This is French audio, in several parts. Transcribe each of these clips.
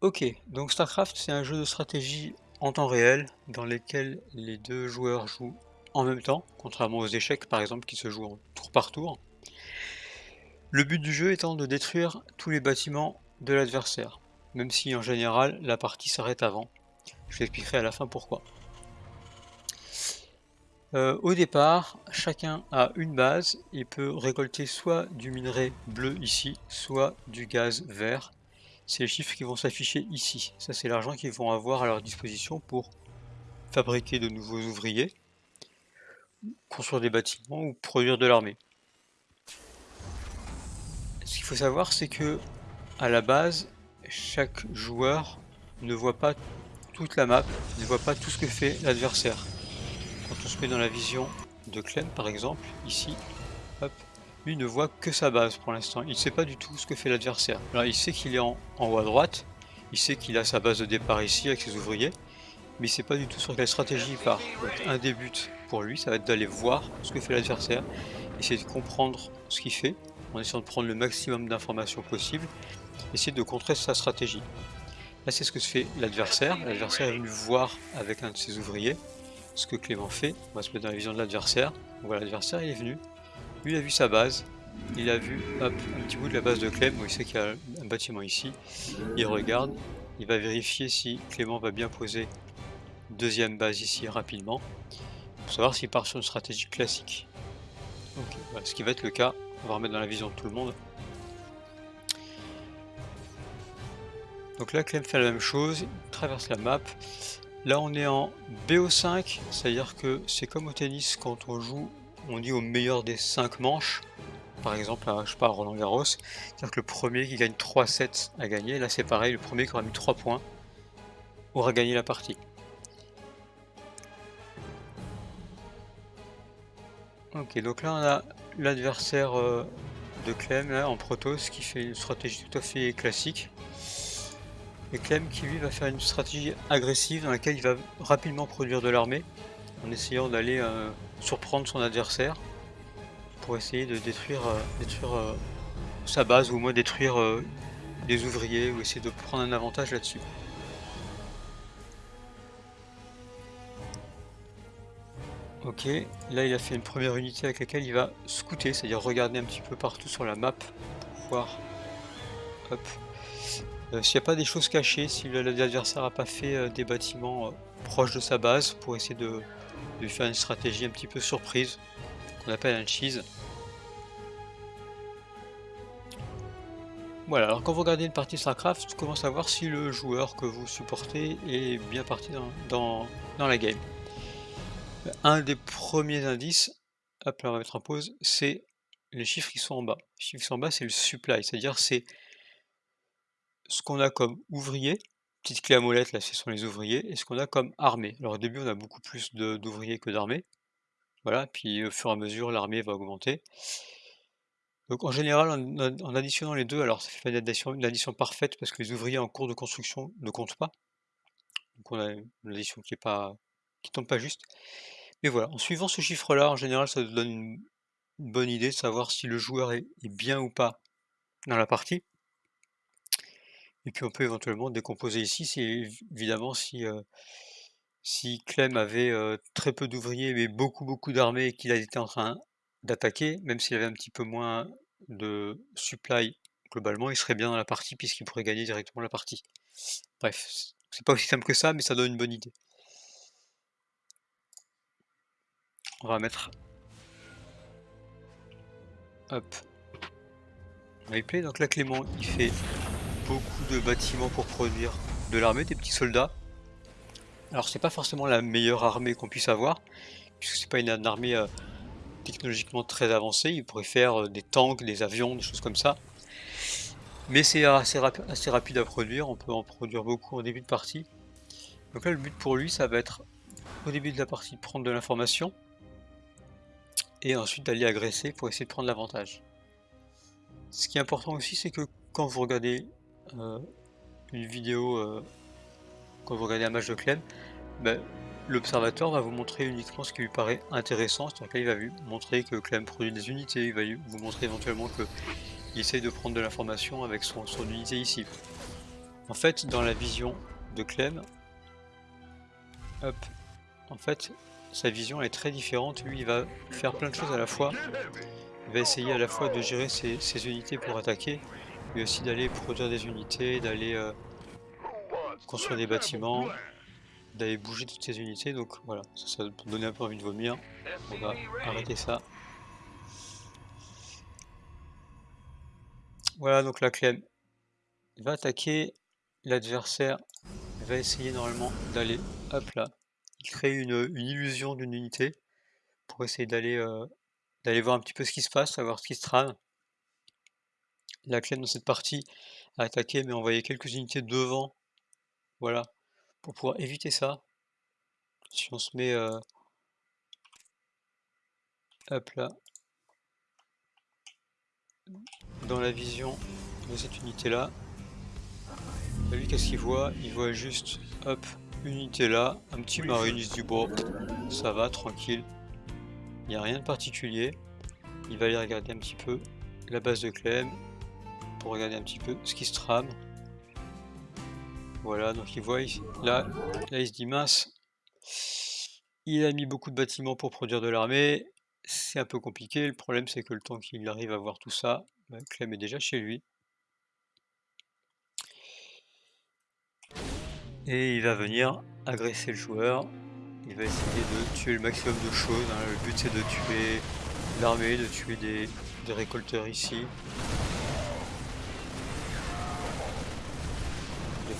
Ok, donc StarCraft c'est un jeu de stratégie en temps réel dans lequel les deux joueurs jouent en même temps, contrairement aux échecs par exemple qui se jouent tour par tour. Le but du jeu étant de détruire tous les bâtiments de l'adversaire, même si en général la partie s'arrête avant. Je vous expliquerai à la fin pourquoi. Euh, au départ, chacun a une base et peut récolter soit du minerai bleu ici, soit du gaz vert c'est les chiffres qui vont s'afficher ici. Ça, c'est l'argent qu'ils vont avoir à leur disposition pour fabriquer de nouveaux ouvriers, construire des bâtiments ou produire de l'armée. Ce qu'il faut savoir, c'est que à la base, chaque joueur ne voit pas toute la map, ne voit pas tout ce que fait l'adversaire. Quand on se met dans la vision de Clem, par exemple, ici, hop, lui ne voit que sa base pour l'instant. Il ne sait pas du tout ce que fait l'adversaire. Alors il sait qu'il est en, haut à droite, il sait qu'il a sa base de départ ici avec ses ouvriers, mais il ne sait pas du tout sur quelle stratégie il part. Un des buts pour lui, ça va être d'aller voir ce que fait l'adversaire, essayer de comprendre ce qu'il fait, en essayant de prendre le maximum d'informations possibles, essayer de contrer sa stratégie. Là c'est ce que se fait l'adversaire. L'adversaire est venu voir avec un de ses ouvriers ce que Clément fait. On va se mettre dans la vision de l'adversaire. Voilà, l'adversaire il est venu, lui, il a vu sa base. Il a vu un petit bout de la base de Clem. il sait qu'il y a un bâtiment ici. Il regarde. Il va vérifier si Clément va bien poser deuxième base ici rapidement. Pour savoir s'il part sur une stratégie classique. ce qui va être le cas. On va remettre dans la vision de tout le monde. Donc là, Clem fait la même chose. Il traverse la map. Là, on est en BO5. C'est-à-dire que c'est comme au tennis quand on joue on dit au meilleur des 5 manches, par exemple je sais pas, Roland Garros, c'est-à-dire que le premier qui gagne 3 sets a gagné, là c'est pareil, le premier qui aura mis 3 points aura gagné la partie. Ok, donc là on a l'adversaire euh, de Clem en Protoss qui fait une stratégie tout à fait classique. Et Clem qui lui va faire une stratégie agressive dans laquelle il va rapidement produire de l'armée en essayant d'aller euh, surprendre son adversaire pour essayer de détruire, euh, détruire euh, sa base ou au moins détruire des ouvriers ou essayer de prendre un avantage là-dessus. Ok, là il a fait une première unité avec laquelle il va scouter, c'est-à-dire regarder un petit peu partout sur la map pour voir s'il n'y a pas des choses cachées, si l'adversaire n'a pas fait des bâtiments proches de sa base pour essayer de, de faire une stratégie un petit peu surprise qu'on appelle un cheese. Voilà, alors quand vous regardez une partie StarCraft, comment savoir si le joueur que vous supportez est bien parti dans, dans, la game. Un des premiers indices, hop là on va mettre en pause, c'est les chiffres qui sont en bas. Les chiffres qui sont en bas c'est le supply, c'est-à-dire c'est ce qu'on a comme ouvrier petite clé à molette, là, ce sont les ouvriers. Et ce qu'on a comme armée. Alors au début, on a beaucoup plus d'ouvriers que d'armées. Voilà, puis au fur et à mesure, l'armée va augmenter. Donc en général, en, additionnant les deux, alors ça fait une addition, parfaite parce que les ouvriers en cours de construction ne comptent pas. Donc on a une addition qui est pas tombe pas juste. Mais voilà, en suivant ce chiffre-là, en général, ça donne une, bonne idée de savoir si le joueur est bien ou pas dans la partie. Et puis on peut éventuellement décomposer ici, c'est évidemment si, si Clem avait très peu d'ouvriers mais beaucoup beaucoup d'armées qu'il été en train d'attaquer, même s'il avait un petit peu moins de supply globalement, il serait bien dans la partie puisqu'il pourrait gagner directement la partie. Bref, c'est pas aussi simple que ça, mais ça donne une bonne idée. On va mettre... Hop. Replay, donc là Clément il fait beaucoup de bâtiments pour produire de l'armée, des petits soldats. Alors c'est pas forcément la meilleure armée qu'on puisse avoir, puisque c'est pas une, armée euh, technologiquement très avancée, il pourrait faire euh, des tanks, des avions, des choses comme ça. Mais c'est assez, rapide à produire, on peut en produire beaucoup en début de partie. Donc là le but pour lui ça va être au début de la partie prendre de l'information, et ensuite d'aller agresser pour essayer de prendre l'avantage. Ce qui est important aussi c'est que quand vous regardez euh, une vidéo, euh, quand vous regardez un match de Clem, ben, l'observateur va vous montrer uniquement ce qui lui paraît intéressant, c'est-à-dire qu'il va vous montrer que Clem produit des unités, il va vous montrer éventuellement qu'il essaye de prendre de l'information avec son, son, unité ici. En fait, dans la vision de Clem, en fait, sa vision est très différente. Lui, il va faire plein de choses à la fois. Il va essayer à la fois de gérer ses, unités pour attaquer, aussi d'aller produire des unités, d'aller euh, construire des bâtiments, d'aller bouger toutes ces unités. Donc voilà, ça, ça donner un peu envie de vomir. On va arrêter ça. Voilà, donc la Clem va attaquer l'adversaire, va essayer normalement d'aller, hop là, il crée une, illusion d'une unité pour essayer d'aller euh, d'aller voir un petit peu ce qui se passe, savoir ce qui se trame. La Clem dans cette partie a attaqué mais envoyé quelques unités devant, voilà, pour pouvoir éviter ça. Si on se met euh, hop là dans la vision de cette unité là lui qu'est-ce qu'il voit? Il voit juste hop unité là un petit se dit bon ça va tranquille. Il n'y a rien de particulier. Il va aller regarder un petit peu la base de Clem pour regarder un petit peu ce qui se trame voilà donc il voit là là il se dit mince il a mis beaucoup de bâtiments pour produire de l'armée c'est un peu compliqué. Le problème, c'est que le temps qu'il arrive à voir tout ça, bah, Clem est déjà chez lui. Et il va venir agresser le joueur. Il va essayer de tuer le maximum de choses. Hein. Le but, c'est de tuer l'armée, de tuer des, récolteurs ici.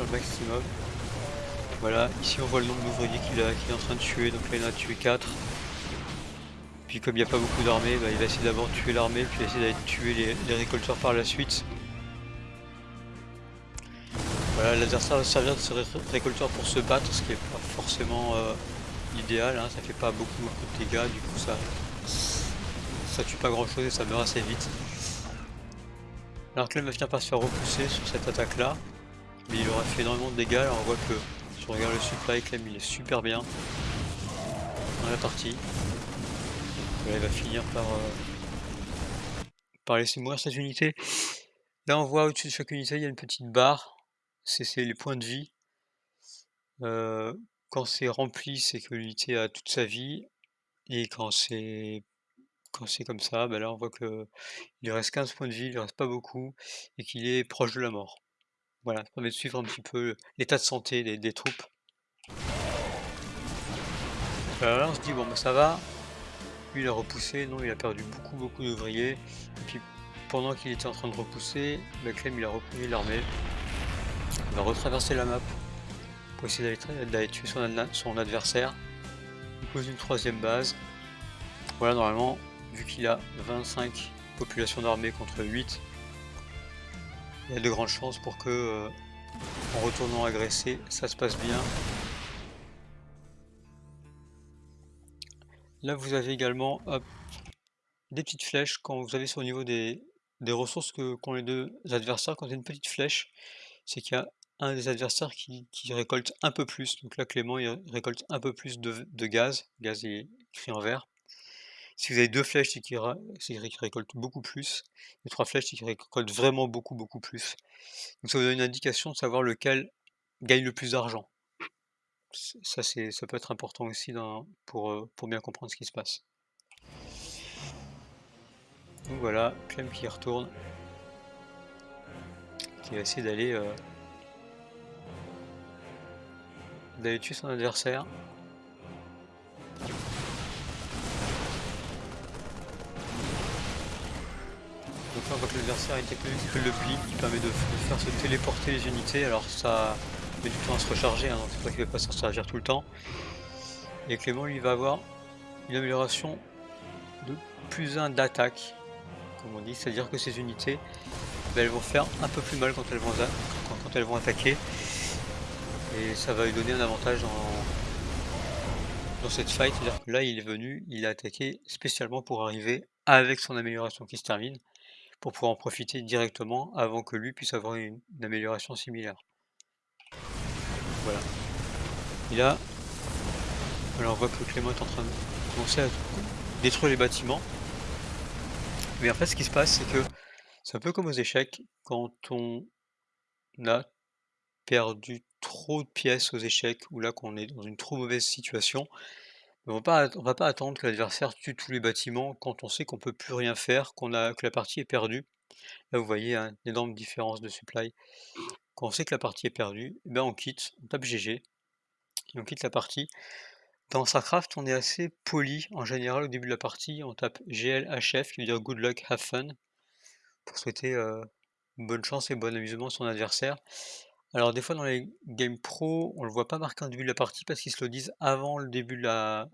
Le maximum. Voilà, ici on voit le nombre d'ouvriers qu'il est en train de tuer. Donc là, il en a tué 4. Puis comme il n'y a pas beaucoup d'armées, bah, il va essayer d'abord de tuer l'armée, puis essayer d'aller tuer les, récolteurs par la suite. Voilà, l'adversaire va servir de ces récolteurs pour se battre, ce qui n'est pas forcément euh, idéal, hein. ça fait pas beaucoup, beaucoup de dégâts, du coup ça, ça tue pas grand chose et ça meurt assez vite. Alors Clem va finir par se faire repousser sur cette attaque là, mais il aura fait énormément de dégâts, alors on voit que si on regarde le supply, Clem il est super bien dans la partie il va finir par, euh, par laisser mourir cette unité. Là, on voit au-dessus de chaque unité, il y a une petite barre. C'est les points de vie. Euh, quand c'est rempli, c'est que l'unité a toute sa vie. Et quand c'est quand c'est comme ça, bah là on voit que il reste 15 points de vie, il ne reste pas beaucoup, et qu'il est proche de la mort. Voilà, ça permet de suivre un petit peu l'état de santé des, troupes. Alors là on se dit bon bah ça va, lui il a repoussé, non il a perdu beaucoup beaucoup d'ouvriers. Et puis pendant qu'il était en train de repousser, Clem il a repris l'armée. Il va retraverser la map pour essayer d'aller tuer son, adversaire. Il pose une troisième base. Voilà normalement, vu qu'il a 25 populations d'armée contre 8, il y a de grandes chances pour que euh, en retournant agresser, ça se passe bien Là, vous avez également des petites flèches quand vous avez sur au niveau des, ressources que qu'ont les deux adversaires. Quand il y a une petite flèche, c'est qu'il y a un des adversaires qui, récolte un peu plus. Donc là, Clément, il récolte un peu plus de, gaz. Gaz est écrit en vert. Si vous avez deux flèches, c'est qu'il récolte beaucoup plus. Et trois flèches, c'est qu'il récolte vraiment beaucoup, beaucoup plus. Donc ça vous donne une indication de savoir lequel gagne le plus d'argent ça, ça peut être important aussi pour, euh, pour bien comprendre ce qui se passe. Donc voilà, Clem qui retourne, qui va essayer d'aller euh, d'aller tuer son adversaire. Que l'adversaire est technologique le pli qui permet de faire se téléporter les unités, alors ça met du temps à se recharger, hein, donc c'est pas qu'il va pas s'en servir tout le temps. Et Clément lui va avoir une amélioration de plus 1 d'attaque, comme on dit, c'est-à-dire que ces unités ben, elles vont faire un peu plus mal quand elles vont, quand, elles vont attaquer. Et ça va lui donner un avantage dans, dans cette fight, c'est-à-dire que là il est venu, il a attaqué spécialement pour arriver avec son amélioration qui se termine, pour pouvoir en profiter directement avant que lui puisse avoir une amélioration similaire. Voilà. Et là, alors on voit que Clément est en train de commencer à détruire les bâtiments. Mais en fait, ce qui se passe, c'est que c'est un peu comme aux échecs, quand on a perdu trop de pièces aux échecs ou là qu'on est dans une trop mauvaise situation, on on va pas attendre que l'adversaire tue tous les bâtiments quand on sait qu'on peut plus rien faire, que la partie est perdue. Là, vous voyez, une énorme différence de supply. Quand on sait que la partie est perdue, eh ben on quitte, on tape GG on quitte la partie. Dans StarCraft, on est assez poli en général au début de la partie, on tape GLHF qui veut dire good luck, have fun pour souhaiter, heu, bonne chance et bon amusement à son adversaire. Alors des fois dans les games pro, on le voit pas marqué en début de la partie parce qu'ils se le disent avant le début dans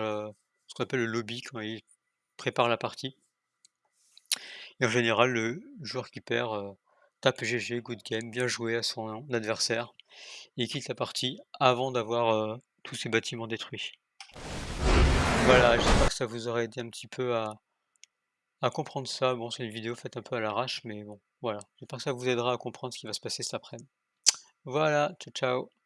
le ce qu'on appelle le lobby quand ils préparent la partie. Et en général, le joueur qui perd, heu, tape GG, good game, bien joué à son adversaire et quitte la partie avant d'avoir, heu, tous ses bâtiments détruits. Voilà, j'espère que ça vous aura aidé un petit peu à à comprendre ça. Bon, c'est une vidéo faite un peu à l'arrache, mais bon, voilà. J'espère que ça vous aidera à comprendre ce qui va se passer cet après-midi. Voilà, ciao, ciao.